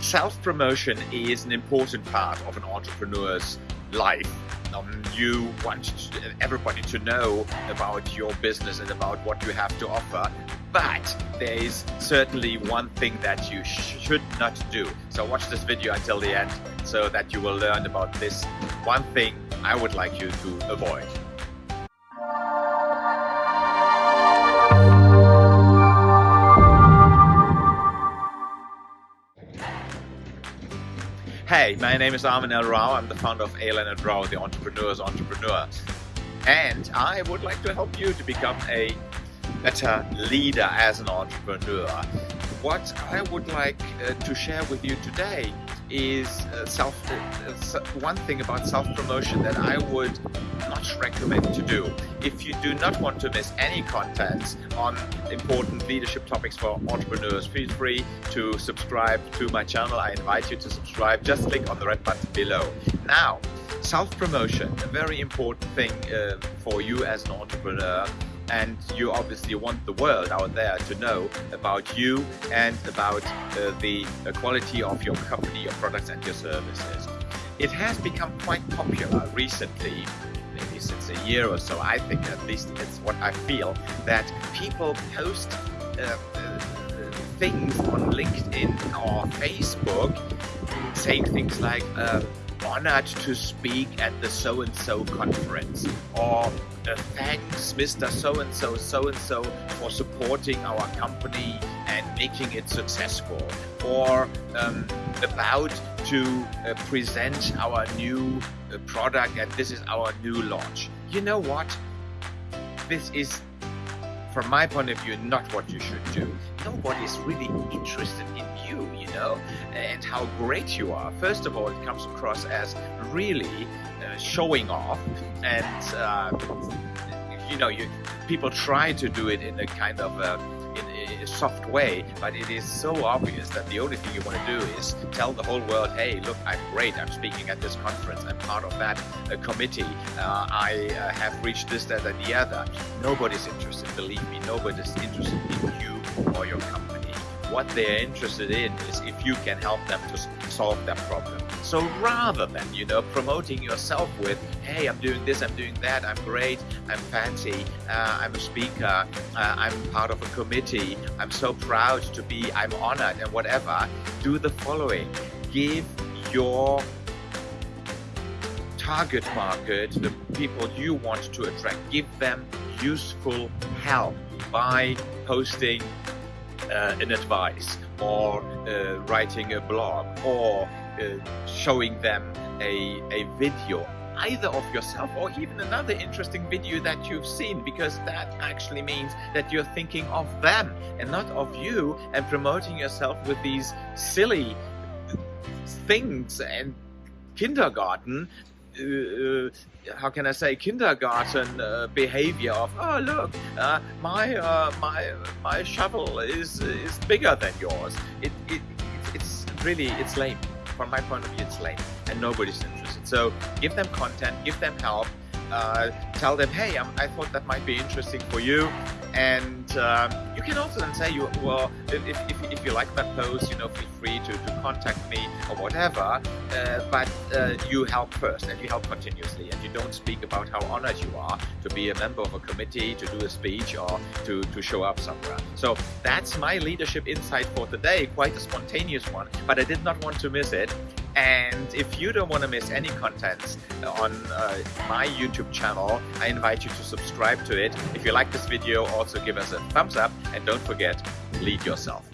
self-promotion is an important part of an entrepreneur's life. Um, you want everybody to know about your business and about what you have to offer. But there is certainly one thing that you should not do. So watch this video until the end so that you will learn about this one thing I would like you to avoid. Hey, my name is Armin L. Rao. I'm the founder of A. and Rao, the entrepreneur's entrepreneur. And I would like to help you to become a better leader as an entrepreneur. What I would like uh, to share with you today is uh, self uh, one thing about self-promotion that I would not recommend to do. If you do not want to miss any content on important leadership topics for entrepreneurs, feel free to subscribe to my channel. I invite you to subscribe. Just click on the red button below. Now, self-promotion, a very important thing uh, for you as an entrepreneur and you obviously want the world out there to know about you and about uh, the, quality of your company, your products and your services. It has become quite popular recently, maybe since a year or so, I think at least it's what I feel, that people post uh, uh, things on LinkedIn or Facebook saying things like, uh, honored to speak at the so-and-so conference or uh, thanks Mr. So-and-so, so-and-so for supporting our company and making it successful or um, about to uh, present our new uh, product and this is our new launch. You know what? This is from my point of view, not what you should do. Nobody's really interested in you, you know, and how great you are. First of all, it comes across as really uh, showing off, and uh, you know, you people try to do it in a kind of a a soft way, but it is so obvious that the only thing you want to do is tell the whole world, hey, look, I'm great. I'm speaking at this conference. I'm part of that uh, committee. Uh, I uh, have reached this, that, and the other. Nobody's interested, believe me. Nobody's interested in you or your company. What they're interested in is if you can help them to solve that problem. So rather than, you know, promoting yourself with, hey, I'm doing this, I'm doing that, I'm great, I'm fancy, uh, I'm a speaker, uh, I'm part of a committee, I'm so proud to be, I'm honored and whatever, do the following. Give your target market, the people you want to attract, give them useful help by posting uh, an advice or uh, writing a blog or uh, showing them a, a video either of yourself or even another interesting video that you've seen because that actually means that you're thinking of them and not of you and promoting yourself with these silly things and kindergarten how can I say kindergarten uh, behavior of oh look uh, my uh, my my shovel is is bigger than yours. It, it it's really it's lame. From my point of view it's lame and nobody's interested. So give them content give them help uh, tell them, hey, I'm, i thought that might be interesting for you. And um, you can also then say, you, well, if, if, if, you like that post, you know, feel free to, to contact me or whatever. Uh, but uh, you help first and you help continuously. And you don't speak about how honored you are to be a member of a committee, to do a speech or to, to show up somewhere. So that's my leadership insight for today. Quite a spontaneous one, but I did not want to miss it. And if you don't want to miss any content on uh, my YouTube channel, I invite you to subscribe to it. If you like this video, also give us a thumbs up and don't forget, lead yourself.